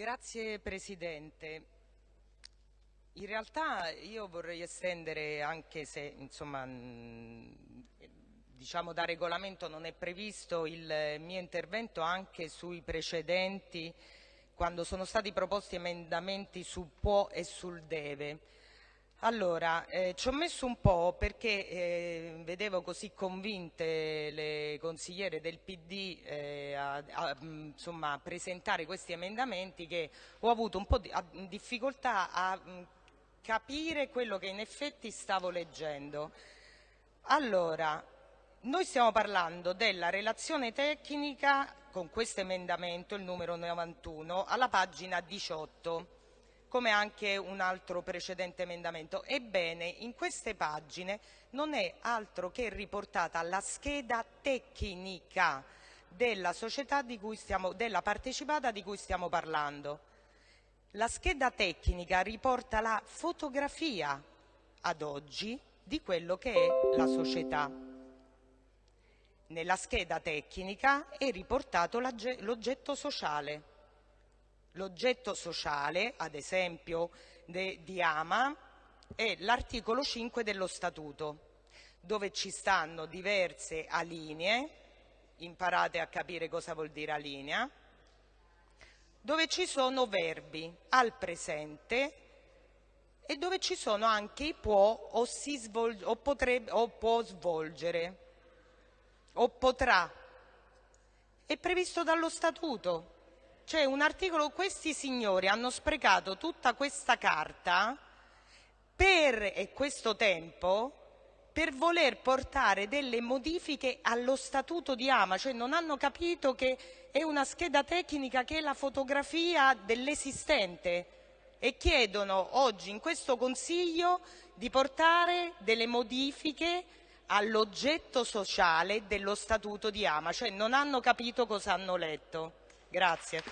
Grazie Presidente. In realtà io vorrei estendere, anche se insomma, diciamo da regolamento non è previsto, il mio intervento anche sui precedenti quando sono stati proposti emendamenti sul può e sul deve. Allora, eh, ci ho messo un po' perché eh, vedevo così convinte le consigliere del PD eh, a, a insomma, presentare questi emendamenti che ho avuto un po' di a, difficoltà a mh, capire quello che in effetti stavo leggendo. Allora, noi stiamo parlando della relazione tecnica con questo emendamento, il numero 91, alla pagina 18 come anche un altro precedente emendamento. Ebbene, in queste pagine non è altro che riportata la scheda tecnica della stiamo, della partecipata di cui stiamo parlando. La scheda tecnica riporta la fotografia ad oggi di quello che è la società. Nella scheda tecnica è riportato l'oggetto sociale L'oggetto sociale, ad esempio di AMA, è l'articolo 5 dello Statuto, dove ci stanno diverse alinee, imparate a capire cosa vuol dire alinea, dove ci sono verbi al presente e dove ci sono anche i può o, svolge, o, potrebbe, o può svolgere o potrà. È previsto dallo Statuto. C'è un articolo, questi signori hanno sprecato tutta questa carta per, e questo tempo per voler portare delle modifiche allo statuto di Ama, cioè non hanno capito che è una scheda tecnica che è la fotografia dell'esistente e chiedono oggi in questo Consiglio di portare delle modifiche all'oggetto sociale dello statuto di Ama, cioè non hanno capito cosa hanno letto. Grazie.